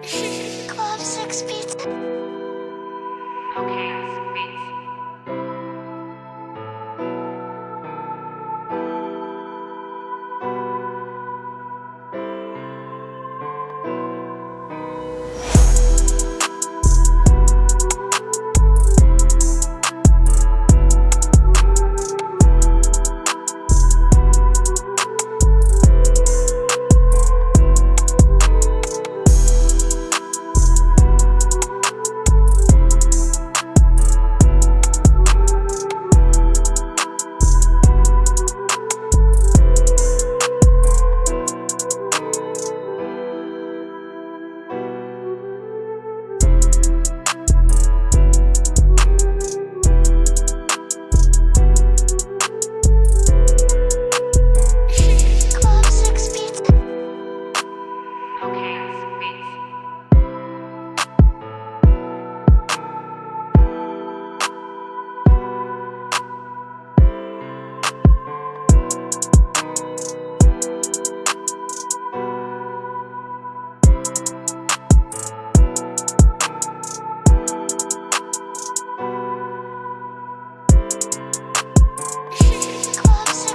Club Six Pizza.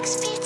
six feet